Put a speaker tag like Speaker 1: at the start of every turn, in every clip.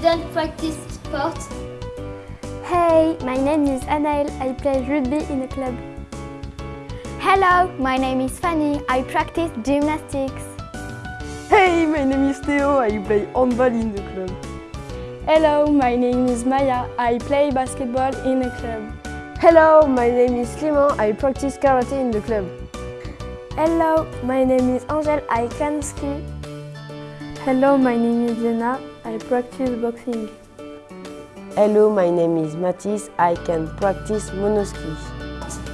Speaker 1: students practice sports?
Speaker 2: Hey, my name is Anaël. I play rugby in a club. Hello, my name is Fanny. I practice gymnastics.
Speaker 3: Hey, my name is Theo. I play handball in the club.
Speaker 2: Hello, my name is Maya. I play basketball in a club.
Speaker 3: Hello, my name is Clément. I practice karate in the club.
Speaker 2: Hello, my name is Angel. I can ski. Hello, my name is Lena. I practice boxing.
Speaker 3: Hello, my name is Mathis. I can practice monoski.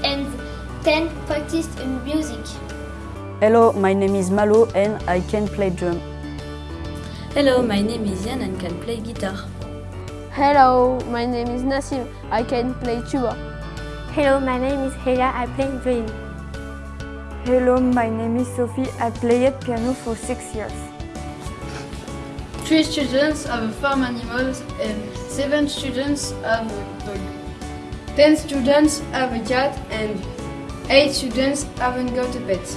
Speaker 1: And 10 practice music.
Speaker 4: Hello, my name is Malo and I can play drum.
Speaker 5: Hello, my name is Yann and can play guitar.
Speaker 2: Hello, my name is Nassim. I can play tuba.
Speaker 6: Hello, my name is Heya. I play violin.
Speaker 7: Hello, my name is Sophie. I played piano for six years.
Speaker 8: Three students have a farm animals and seven students have a dog. Ten students have a cat and eight students haven't got a pet.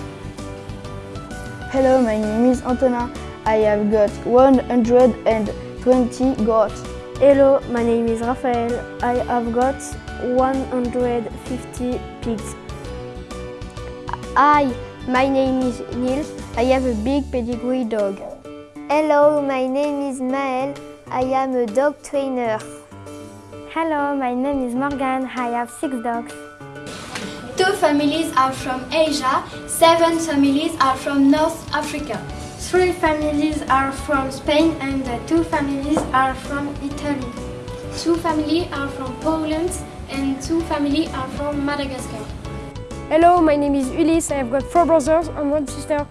Speaker 9: Hello, my name is Antona. I have got 120 goats.
Speaker 6: Hello, my name is Raphael. I have got 150 pigs.
Speaker 2: Hi, my name is Neil. I have a big pedigree dog.
Speaker 10: Hello, my name is Maël. I am a dog trainer.
Speaker 6: Hello, my name is Morgan. I have six dogs.
Speaker 1: Two families are from Asia, seven families are from North Africa.
Speaker 6: Three families are from Spain and two families are from Italy.
Speaker 11: Two families are from Poland and two families are from Madagascar.
Speaker 12: Hello, my name is Ulysse. I have got four brothers and one sister.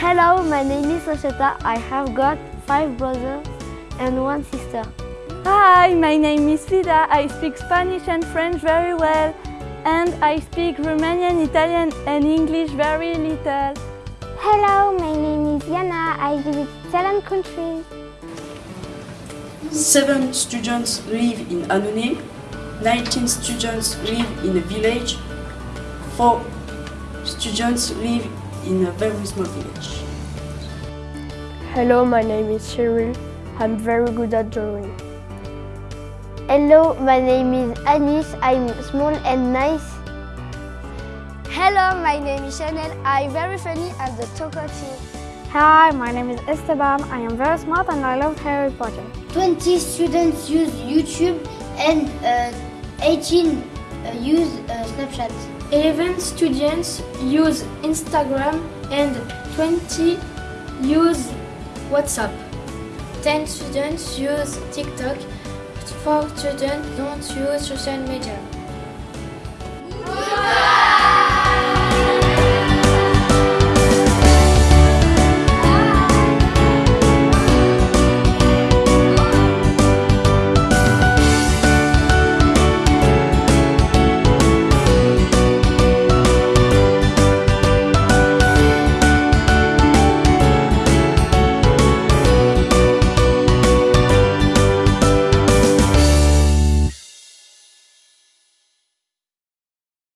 Speaker 13: Hello, my name is Rochetta. I have got five brothers and one sister.
Speaker 14: Hi, my name is Vida. I speak Spanish and French very well. And I speak Romanian, Italian and English very little.
Speaker 15: Hello, my name is Yana. I visit seven countries.
Speaker 16: Seven students live in Annonay. 19 students live in a village. Four students live in a very small village.
Speaker 17: Hello, my name is Cheryl. I'm very good at drawing.
Speaker 10: Hello, my name is Anis. I'm small and nice.
Speaker 18: Hello, my name is Chanel. I'm very funny and the talkative.
Speaker 19: Hi, my name is Esteban. I am very smart and I love Harry Potter.
Speaker 1: 20 students use YouTube and uh, 18 uh, use uh, Snapchat.
Speaker 11: 11 students use Instagram and 20 use WhatsApp.
Speaker 20: 10 students use TikTok, 4 students don't use social media.